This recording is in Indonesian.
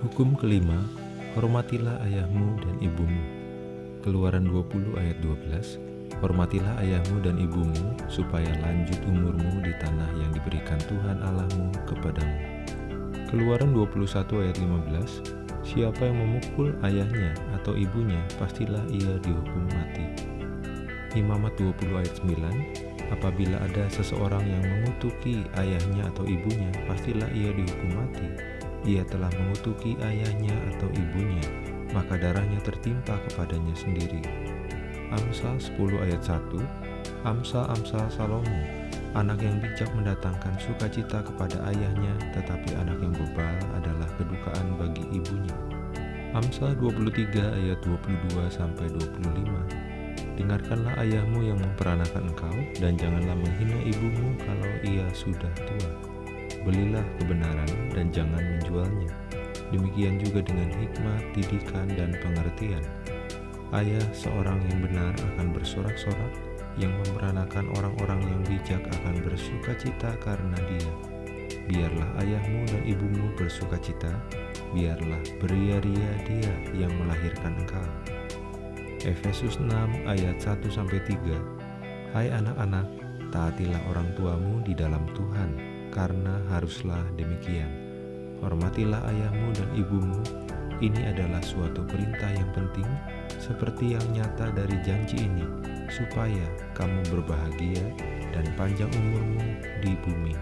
Hukum kelima, hormatilah ayahmu dan ibumu. Keluaran 20 ayat 12, hormatilah ayahmu dan ibumu supaya lanjut umurmu di tanah yang diberikan Tuhan Allahmu kepadamu. Keluaran 21 ayat 15, siapa yang memukul ayahnya atau ibunya pastilah ia dihukum mati. Imamat 20 ayat 9, apabila ada seseorang yang mengutuki ayahnya atau ibunya pastilah ia dihukum mati ia telah mengutuki ayahnya atau ibunya, maka darahnya tertimpa kepadanya sendiri. Amsal 10 ayat 1 Amsal-amsal Salomo Anak yang bijak mendatangkan sukacita kepada ayahnya, tetapi anak yang bebal adalah kedukaan bagi ibunya. Amsal 23 ayat 22 sampai 25. Dengarkanlah ayahmu yang memperanakan engkau dan janganlah menghina ibumu kalau ia sudah tua belilah kebenaran dan jangan menjualnya. Demikian juga dengan hikmat, didikan, dan pengertian. Ayah seorang yang benar akan bersorak-sorak, yang memperanakan orang-orang yang bijak akan bersuka cita karena dia. Biarlah ayahmu dan ibumu bersuka cita, biarlah beria-ria dia yang melahirkan engkau. Efesus 6 ayat 1-3 Hai anak-anak, taatilah orang tuamu di dalam Tuhan, karena haruslah demikian. Hormatilah ayahmu dan ibumu, ini adalah suatu perintah yang penting, seperti yang nyata dari janji ini, supaya kamu berbahagia dan panjang umurmu di bumi.